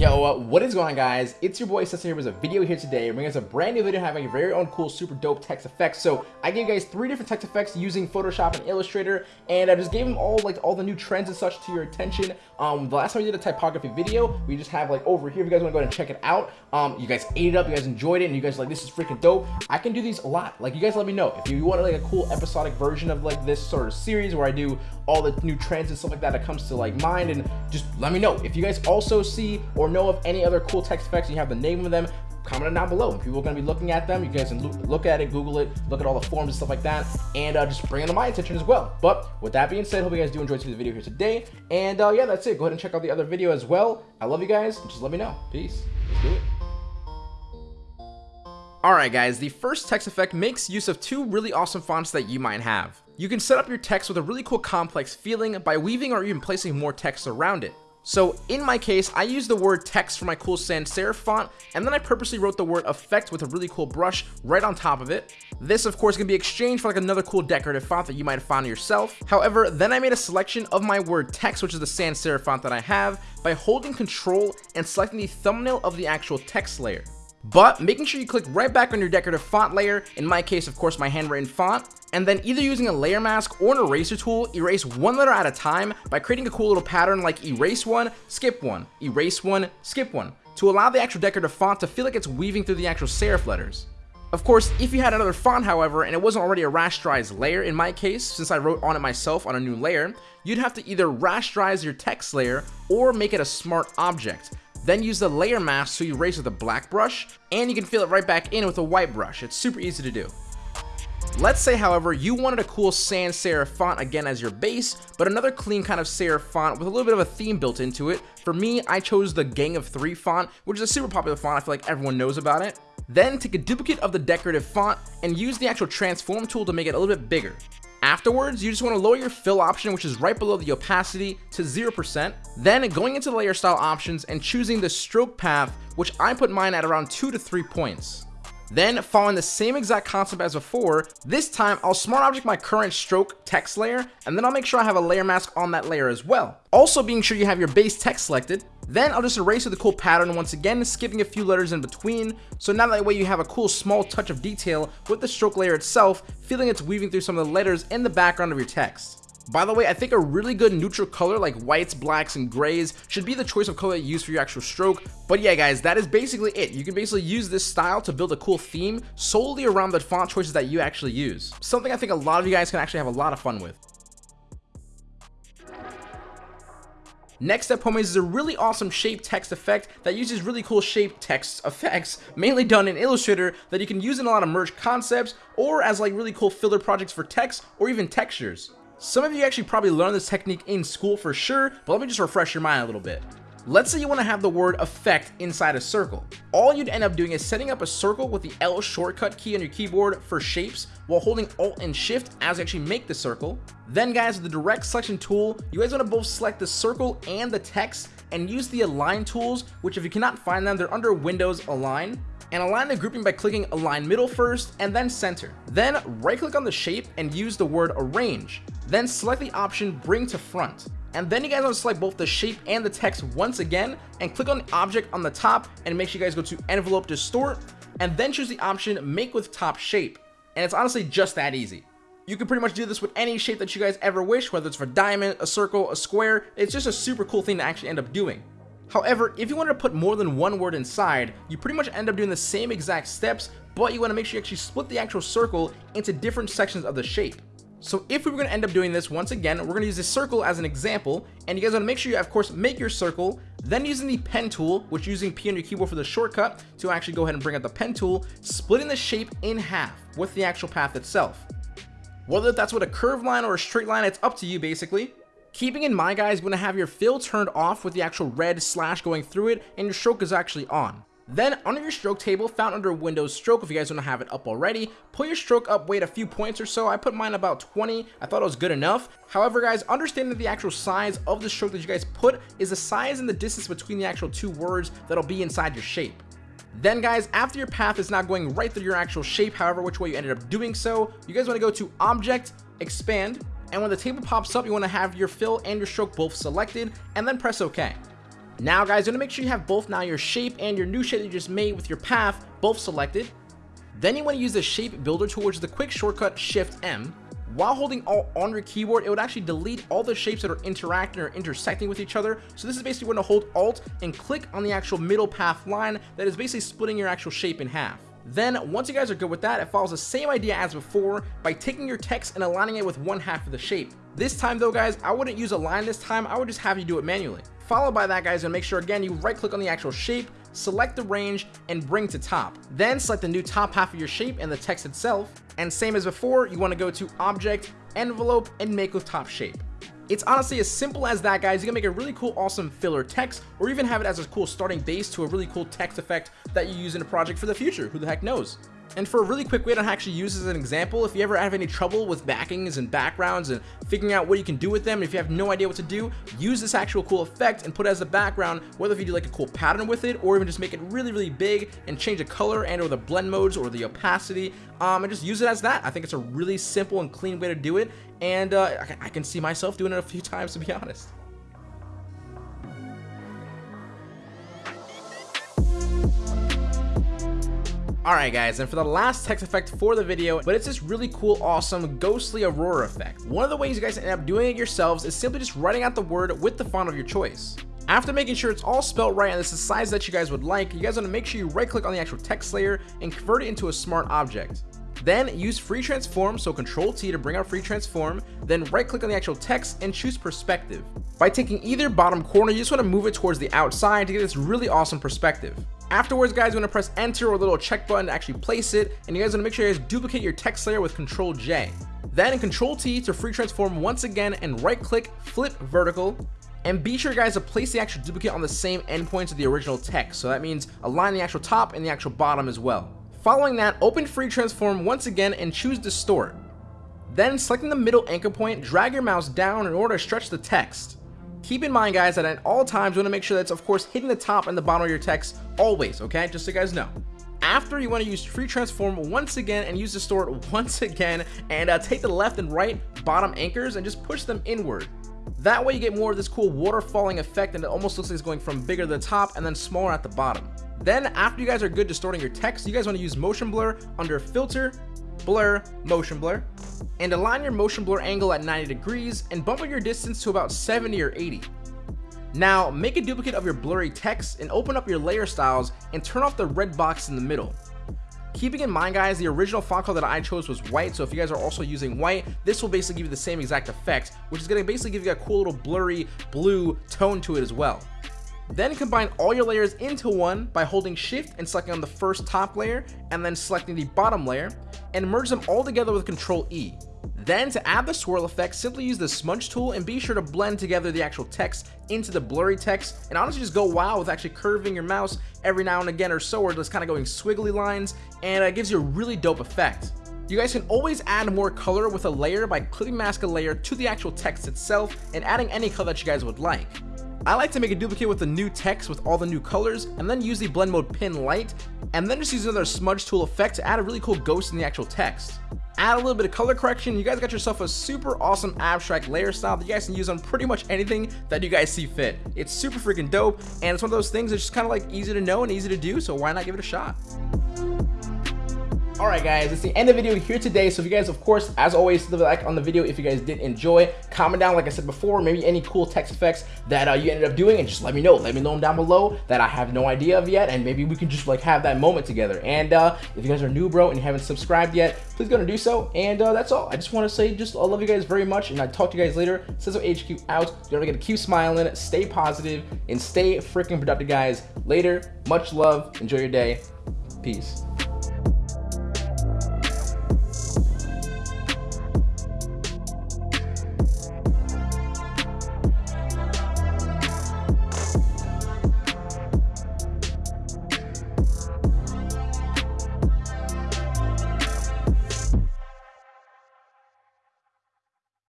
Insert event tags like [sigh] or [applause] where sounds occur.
Yo, uh, what is going on guys? It's your boy Cesar here with a video here today, bringing us a brand new video having a very own cool, super dope text effects. So I gave you guys three different text effects using Photoshop and Illustrator, and I just gave them all like all the new trends and such to your attention. Um, the last time we did a typography video, we just have like over here, if you guys want to go ahead and check it out. Um, you guys ate it up, you guys enjoyed it, and you guys like, this is freaking dope. I can do these a lot. Like you guys let me know. If you want like a cool episodic version of like this sort of series where I do all the new trends and stuff like that that comes to like mind, and just let me know. If you guys also see or know of any other cool text effects and you have the name of them, comment it down below. People are going to be looking at them. You guys can look at it, Google it, look at all the forms and stuff like that, and uh, just bring it to my attention as well. But with that being said, hope you guys do enjoy the video here today. And uh, yeah, that's it. Go ahead and check out the other video as well. I love you guys. Just let me know. Peace. Let's do it. Alright guys, the first text effect makes use of two really awesome fonts that you might have. You can set up your text with a really cool complex feeling by weaving or even placing more text around it. So in my case, I used the word text for my cool sans serif font, and then I purposely wrote the word effect with a really cool brush right on top of it. This of course can be exchanged for like another cool decorative font that you might have found yourself. However, then I made a selection of my word text, which is the sans serif font that I have, by holding control and selecting the thumbnail of the actual text layer but making sure you click right back on your decorative font layer, in my case of course my handwritten font, and then either using a layer mask or an eraser tool, erase one letter at a time by creating a cool little pattern like erase one, skip one, erase one, skip one, to allow the actual decorative font to feel like it's weaving through the actual serif letters. Of course, if you had another font, however, and it wasn't already a rasterized layer in my case, since I wrote on it myself on a new layer, you'd have to either rasterize your text layer or make it a smart object, then use the layer mask to erase with a black brush, and you can fill it right back in with a white brush. It's super easy to do. Let's say, however, you wanted a cool sans serif font again as your base, but another clean kind of serif font with a little bit of a theme built into it. For me, I chose the Game of Thrones font, which is a super popular font. I feel like everyone knows about it. Then take a duplicate of the decorative font and use the actual transform tool to make it a little bit bigger. Afterwards, you just want to lower your fill option, which is right below the opacity to 0%. Then going into the layer style options and choosing the stroke path, which I put mine at around 2 to 3 points. Then following the same exact concept as before, this time I'll smart object my current stroke text layer and then I'll make sure I have a layer mask on that layer as well. Also being sure you have your base text selected. Then I'll just erase with a cool pattern once again, skipping a few letters in between. So now that way you have a cool small touch of detail with the stroke layer itself, feeling it's weaving through some of the letters in the background of your text. By the way, I think a really good neutral color like whites, blacks, and grays should be the choice of color you use for your actual stroke. But yeah, guys, that is basically it. You can basically use this style to build a cool theme solely around the font choices that you actually use. Something I think a lot of you guys can actually have a lot of fun with. Next up, homies, is a really awesome shape text effect that uses really cool shape text [laughs] effects, mainly done in Illustrator, that you can use in a lot of merge concepts, or as like really cool filler projects for text, or even textures. Some of you actually probably learned this technique in school for sure, but let me just refresh your mind a little bit. Let's say you want to have the word effect inside a circle. All you'd end up doing is setting up a circle with the L shortcut key on your keyboard for shapes while holding Alt and Shift as you actually make the circle. Then guys, with the direct selection tool, you guys want to both select the circle and the text and use the align tools, which if you cannot find them, they're under Windows Align and align the grouping by clicking align middle first and then center. Then right click on the shape and use the word arrange. Then select the option bring to front. And then you guys want to select both the shape and the text once again and click on the object on the top and make sure you guys go to envelope distort and then choose the option make with top shape. And it's honestly just that easy. You can pretty much do this with any shape that you guys ever wish, whether it's for diamond, a circle, a square. It's just a super cool thing to actually end up doing. However, if you wanted to put more than one word inside, you pretty much end up doing the same exact steps, but you want to make sure you actually split the actual circle into different sections of the shape. So if we were going to end up doing this once again, we're going to use this circle as an example, and you guys want to make sure you, of course, make your circle, then using the pen tool, which using P on your keyboard for the shortcut to actually go ahead and bring up the pen tool, splitting the shape in half with the actual path itself. Whether that's with a curved line or a straight line, it's up to you basically. Keeping in mind guys, you want to have your fill turned off with the actual red slash going through it and your stroke is actually on. Then under your stroke table found under Windows stroke if you guys don't have it up already, pull your stroke up weight a few points or so. I put mine about 20. I thought it was good enough. However guys, understand that the actual size of the stroke that you guys put is the size and the distance between the actual two words that'll be inside your shape. Then guys, after your path is not going right through your actual shape, however which way you ended up doing so, you guys want to go to Object, Expand, and when the table pops up, you want to have your fill and your stroke both selected, and then press OK. Now guys, you want to make sure you have both now your shape and your new shape that you just made with your path both selected. Then you want to use the shape builder tool, which is the quick shortcut shift M. While holding Alt on your keyboard, it would actually delete all the shapes that are interacting or intersecting with each other. So this is basically when to hold Alt and click on the actual middle path line that is basically splitting your actual shape in half. Then, once you guys are good with that, it follows the same idea as before by taking your text and aligning it with one half of the shape. This time though guys, I wouldn't use a line this time, I would just have you do it manually. Followed by that guys, and make sure again you right click on the actual shape, select the range, and bring to top. Then select the new top half of your shape and the text itself, and same as before, you want to go to Object, Envelope, and Make with Top Shape. It's honestly as simple as that, guys. You can make a really cool, awesome filler text, or even have it as a cool starting base to a really cool text effect that you use in a project for the future. Who the heck knows? And for a really quick way to actually use as an example, if you ever have any trouble with backings and backgrounds and figuring out what you can do with them, if you have no idea what to do, use this actual cool effect and put it as a background, whether if you do like a cool pattern with it, or even just make it really, really big and change the color and or the blend modes or the opacity, um, and just use it as that. I think it's a really simple and clean way to do it, and uh, I can see myself doing it a few [laughs] times, to be honest. Alright guys, and for the last text effect for the video, but it's this really cool, awesome, ghostly aurora effect. One of the ways you guys end up doing it yourselves is simply just writing out the word with the font of your choice. After making sure it's all spelled right and it's the size that you guys would like, you guys want to make sure you right click on the actual text layer and convert it into a smart object. Then use free transform, so control T to bring out free transform, then right click on the actual text and choose perspective. By taking either bottom corner, you just want to move it towards the outside to get this really awesome perspective. Afterwards, guys, you want to press enter or a little check button to actually place it, and you guys want to make sure you guys duplicate your text layer with control J. Then control T to free transform once again and right click, flip vertical, and be sure guys to place the actual duplicate on the same endpoints of the original text. So that means align the actual top and the actual bottom as well. Following that, open free transform once again and choose distort. Then selecting the middle anchor point, drag your mouse down in order to stretch the text. Keep in mind guys that at all times you want to make sure that's of course hitting the top and the bottom of your text always, okay? Just so you guys know. After you want to use free transform once again and use the distort [laughs] once again and uh, take the left and right bottom anchors and just push them inward. That way you get more of this cool waterfalling effect and it almost looks like it's going from bigger to the top and then smaller at the bottom. Then after you guys are good distorting your text, you guys want to use motion blur under filter, blur, motion blur, and align your motion blur angle at 90 degrees and bump up your distance to about 70 or 80. Now, make a duplicate of your blurry text and open up your layer styles and turn off the red box in the middle. Keeping in mind guys, the original font color that I chose was white, so if you guys are also using white, this will basically give you the same exact effect, which is going to basically give you a cool little blurry blue tone to it as well. Then combine all your layers into one by holding shift and selecting on the first top layer and then selecting the bottom layer and merge them all together with control E. Then to add the swirl effect, simply use the smudge tool and be sure to blend together the actual text into the blurry text and honestly just go wild with actually curving your mouse every now and again or so or just kind of going squiggly lines and it gives you a really dope effect. You guys can always add more color with a layer by clipping mask a layer to the actual text itself and adding any color that you guys would like. I like to make a duplicate with the new text with all the new colors and then use the blend mode pin light and then just use another smudge tool effect to add a really cool ghost in the actual text. Add a little bit of color correction, you guys got yourself a super awesome abstract layer style that you guys can use on pretty much anything that you guys see fit. It's super freaking dope and it's one of those things that's just kind of like easy to know and easy to do so why not give it a shot. Alright guys, it's the end of the video here today. So if you guys, of course, as always, leave a like on the video if you guys did enjoy. Comment down, like I said before, maybe any cool text effects that uh, you ended up doing and just let me know. Let me know them down below that I have no idea of yet and maybe we can just like have that moment together. And uh, if you guys are new, bro, and you haven't subscribed yet, please go and do so. And uh, that's all. I just want to say just I love you guys very much and I talk to you guys later. Sizzle HQ out. Don't forget to keep smiling, stay positive, and stay freaking productive, guys. Later. Much love. Enjoy your day. Peace.